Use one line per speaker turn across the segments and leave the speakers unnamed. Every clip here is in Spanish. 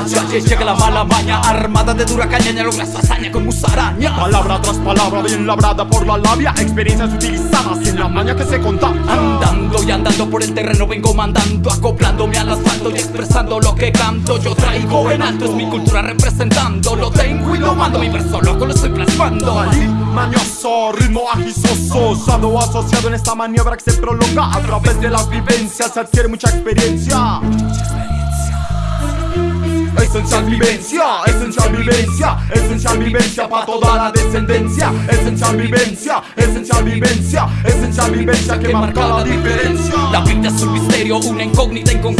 Raya, ya llega la mala maña Armada de dura caña, ya logra su hazaña con musaraña.
Palabra tras palabra bien labrada por la labia Experiencias utilizadas y en la maña que se contagia
Andando y andando por el terreno vengo mandando Acoplándome al asfalto y expresando lo que canto. Yo traigo en alto, es mi cultura representando. Lo tengo y lo mando, mi verso loco lo estoy plasmando.
Mañoso, ritmo agisoso Usado o asociado en esta maniobra que se prolonga A través de las vivencias. Se adquiere mucha experiencia Esencial vivencia, esencial vivencia, esencial vivencia para toda la descendencia. Esencial vivencia, esencial vivencia, esencial vivencia que marca la diferencia.
La vida es un misterio, una incógnita inconclusa Ruda,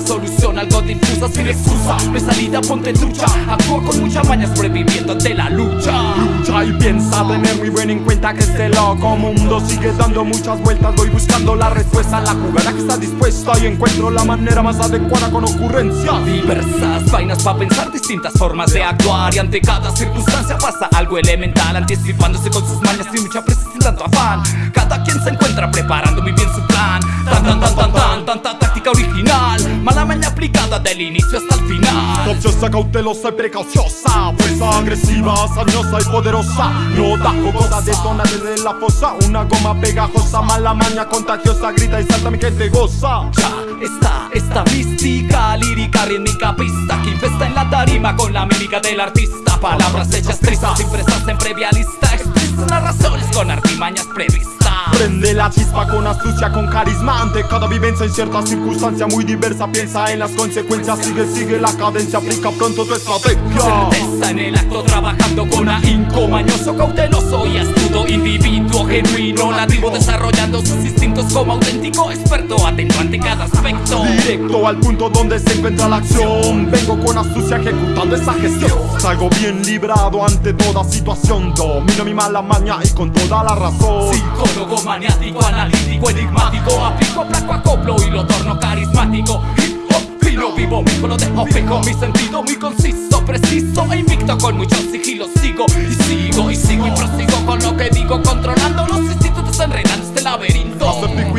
solución algo difusa sin excusa. Hay salida, ponte trucha Actúa con mucha maña sobreviviendo ante la lucha.
Lucha y piensa tener muy bien en cuenta que este loco mundo sigue dando muchas vueltas. Voy buscando la respuesta, la jugada que está dispuesta y encuentro la manera más adecuada con ocurrencia.
Diversas vainas para pensar distintas formas de actuar. Y ante cada circunstancia pasa algo elemental Anticipándose con sus mañas sin mucha prisa sin tanto afán. Cada quien se encuentra preparando muy bien su plan. Tan tan tan tan tan, tanta táctica original Mala maña aplicada del inicio hasta el final.
Copiosa, cautelosa y precauciosa Fuerza agresiva, sañosa y poderosa. No da jocosa, detona desde la fosa. Una goma pegajosa, mala maña contagiosa Grita y salta, mi gente goza.
Ya está esta mística, lírica, rítmica pista Que infesta en la tarima con la mímica del artista. Palabras hechas tristes, impresas en previa lista Expresas las razones con artimañas previstas
Prende la chispa con astucia, con carisma. Ante cada vivencia en cierta circunstancia muy diversa Piensa en las consecuencias, sigue, sigue la cadencia Aplica pronto tu estrategia.
Certeza en el acto trabajando con ahínco Mañoso, cauteloso y astuto Individuo genuino, nativo Desarrollando sus instintos como auténtico experto. Atento ante cada aspecto.
Directo al punto donde se encuentra la acción. Vengo con astucia ejecutando esa gestión. Salgo bien librado ante toda situación. Domino mi mala maña y con toda la razón.
Psicólogo maniático, analítico, enigmático. Aplico, aplaco, acoplo y lo torno carismático. Hip hop, filo vivo, mi lo dejo fijo Mi sentido muy conciso, preciso e invicto. Con mucho sigilo sigo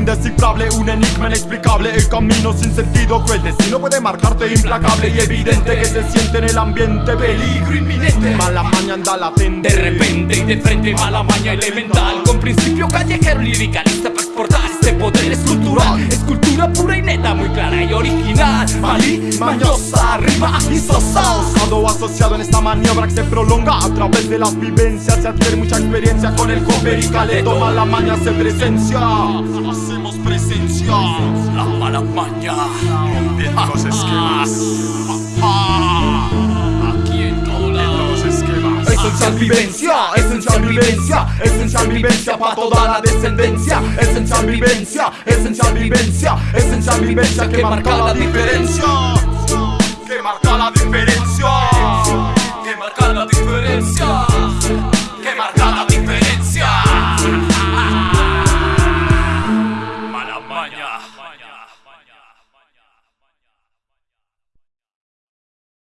indescifrable, un enigma inexplicable El camino sin sentido, cruel destino puede marcarte implacable Y evidente que se siente en el ambiente peligro inminente. Mala maña anda latente
De repente y de frente mala maña elemental. Con principio callejero liricalista para exportar Este poder es cultural, es cultura pura y neta Muy clara y original. Malí, mañosa, rima y sosa
Usado o asociado en esta maniobra que se prolonga A través de las vivencias. Se adquiere mucha experiencia Con el cover y caleto, mala maña se presencia Hacemos presencia
La mala maña
Rompiendo esquemas
Aquí en toda
los esquemas Esencial vivencia, esencial vivencia, esencial vivencia para toda la descendencia. Esencial vivencia, esencial vivencia, esencial vivencia que marca la diferencia. Que marca la diferencia.